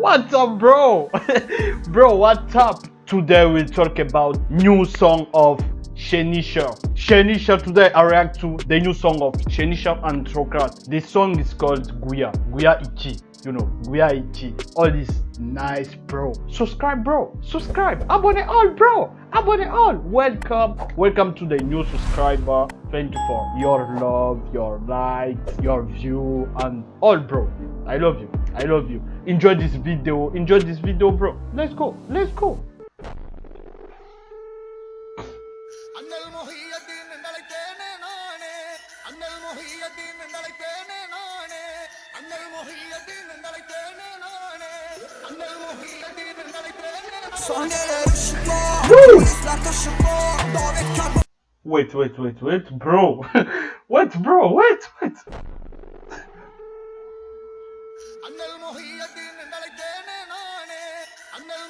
What's up, bro? bro, what's up? Today we talk about new song of Shenisha. Shenisha today I react to the new song of Shenisha and Trokrat. The song is called Guya. Guya Ichi. You know, Guya Ichi. All this nice, bro. Subscribe, bro. Subscribe. Abone all, bro. Abone all. Welcome. Welcome to the new subscriber 24. Your love, your likes, your view, and all, bro. I love you. I love you. Enjoy this video. Enjoy this video, bro. Let's go. Let's go. Wait, wait, wait, wait, bro. wait, bro, wait, wait.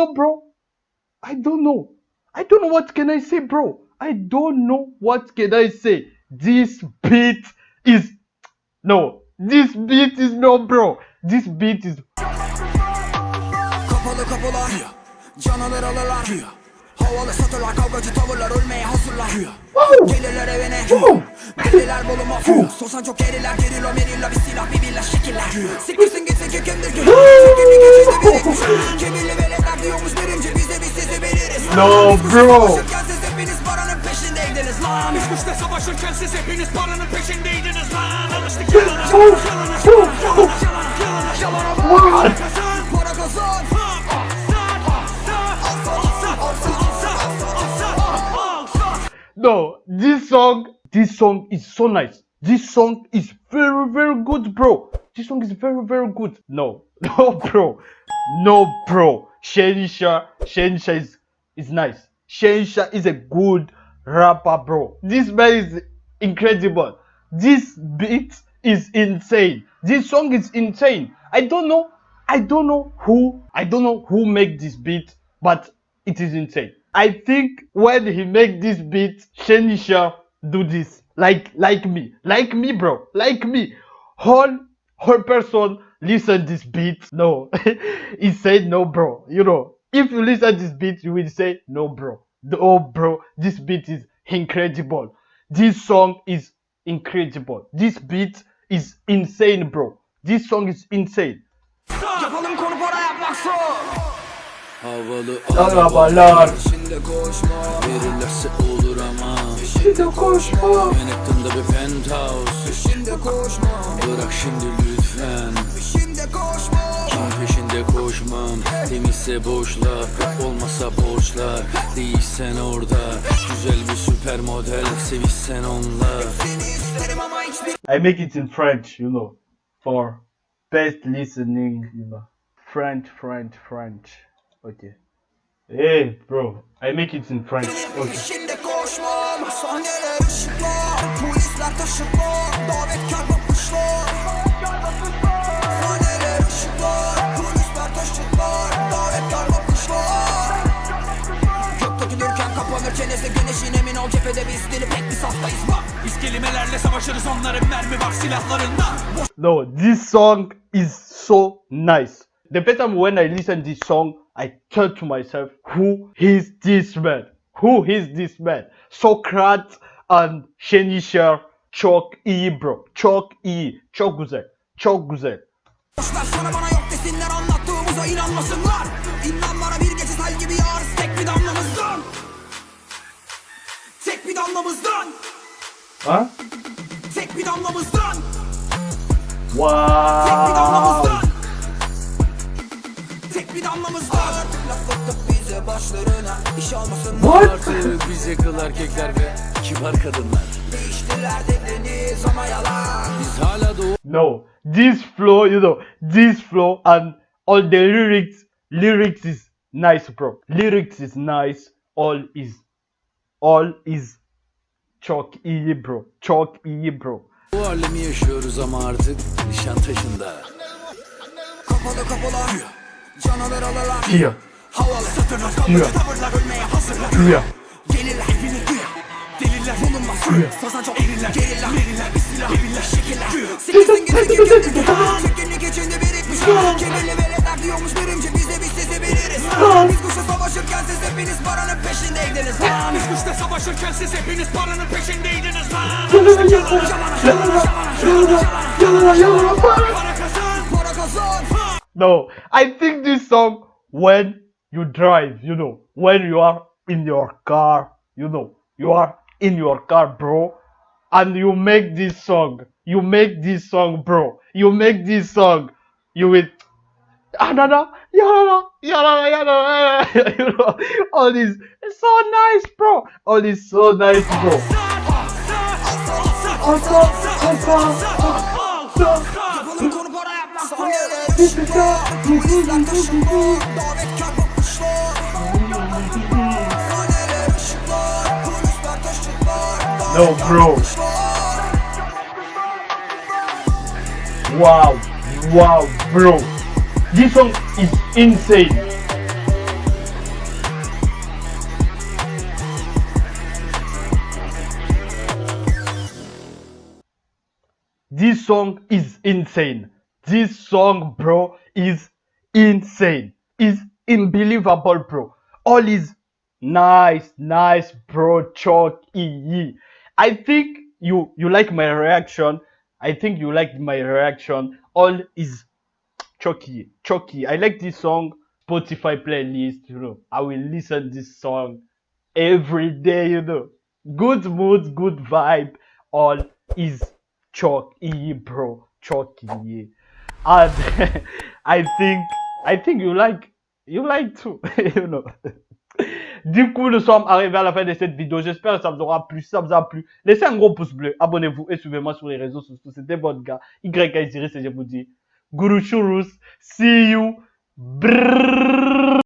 know, bro. I don't know. I don't know what can I say, bro. I don't know what can I say. This beat is no. This beat is no, bro. This beat is Kapalı kapılar, canavar alalar Havalı satırlar, kavgacı tavırlar ölmeye hazırlar Gelirler evine Deliler boluma Sosan çok eriler gerilla merilla Bir silah bir billah şekiller Siktirsin gitsin ki kimdir ki Çekilli geçişte birikmiş Kibirli veletler diyormuş birinci Biz de biz sizi veririz No, bro. savaşırken siz hepiniz paranın peşindeydiniz lan Biz güçle savaşırken siz hepiniz paranın peşindeydiniz lan Alıştık yalana Yalana yalana yalana yalana what? Kazan Para kazan No, this song, this song is so nice. This song is very, very good, bro. This song is very, very good. No, no, bro. No, bro. Shenisha, Shenisha is, is nice. Shenisha is a good rapper, bro. This man is incredible. This beat is insane. This song is insane. I don't know. I don't know who. I don't know who make this beat, but it is insane. I think when he make this beat, Shenisha do this like like me, like me, bro, like me. Whole whole person listen this beat. No, he said no, bro. You know, if you listen this beat, you will say no, bro. Oh, bro, this beat is incredible. This song is incredible. This beat is insane, bro. This song is insane. Yapalım konu para yapmak zor Havalı Arabalar. Şimdi koşma Verirlerse olur Şimdi koşma. Manhattan'da bir penthouse Şimdi koşma Bırak şimdi lütfen Şimdi koşma Kim peşinde koşmam Temizse boşlar Olmasa borçlar Değilsen orada Güzel bir süper model Sevişsen hiçbir I make it in French, you know, for best listening, you know. French, French, French. Okay. Hey, bro, I make it in French. Okay. Koşmam Sahneler ışıklar Polisler taşıklar Davetkar bakışlar Sahneler ışıklar Polisler taşıklar Davetkar bakışlar Gök dökülürken kapanırken eze güneşin emin ol cephede biz dili pek bir saftayız bak! Biz kelimelerle savaşırız onların mermi var silahlarında. No, this song is so nice. The first time when I listen this song, I thought to myself, who is this man? Who is this man? Socrates and Shenisha çok iyi bro. Çok iyi. Çok güzel. Çok güzel. Boşver sana bana yok desinler anlattığımıza inanmasınlar İnan bana bir gece sel gibi yağarız tek bir damlamızdan Tek bir damlamızdan Huh? Tek bir damlamızdan Tek bir Wow. Damlamızdan Tek bir damlamızdan Laf atıp bize başlarına iş almasınlar? Artık bize kıl erkekler ve kibar kadınlar Değiştir Gelirler dediniz ama yalan Biz hala doğu No, this flow, you know, this flow and all the lyrics, lyrics is nice, bro. Lyrics is nice. All is, all is çok iyi, bro. Çok iyi, bro. alemi yaşıyoruz ama artık Nişantaşı'nda Kapalı kapılar Canavar alırlar Here, Havalı satırlar kalmadı tavırlar ölmeye hazırlar here, Gelirler hepiniz duya Deliller bulunmaz Fazla çok erirler Gelirler verirler bir silah Verirler şekiller Sekizin gizli gizli Çekinlik içinde birikmiş Kibirli veletler diyormuş birimci Biz de biz sizi biliriz Biz kuşa savaşırken siz hepiniz paranın peşindeydiniz lan Biz kuşta savaşırken siz hepiniz paranın peşindeydiniz lan Para kazan Para kazan No, I think this song when you drive, you know, when you are in your car, you know, you are in your car, bro, and you make this song, you make this song, bro, you make this song, you will, anana, yana, yana, yana, you know, all this, it's so nice, bro, all this so nice, bro. No, bro. Wow, wow, bro. This song is insane. This song is insane. This song, bro, is insane. Is unbelievable, bro. All is nice, nice, bro. Chalk EE. I think you you like my reaction. I think you like my reaction. All is Chucky, Chucky. I like this song. Spotify playlist, you know. I will listen this song every day, you know. Good mood, good vibe. All is Chucky, bro. Chucky. And I think I think you like you like too, you know. Du coup, nous sommes arrivés à la fin de cette vidéo. J'espère que ça vous aura plu. Si ça vous a plu, laissez un gros pouce bleu, abonnez-vous et suivez-moi sur les réseaux sociaux. C'était votre gars, YK Iris, et je vous dis, Guru Shurus, see you. Brrrr.